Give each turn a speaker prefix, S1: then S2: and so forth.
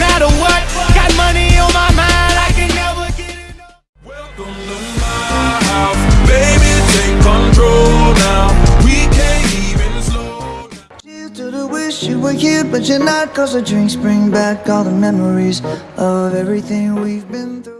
S1: matter what. Got money on my mind, I can never get enough.
S2: Welcome to my house, baby, take control now. We can't even slow.
S3: Cheers to the wish you were here, but you're not. Cause the drinks bring back all the memories of everything we've been through.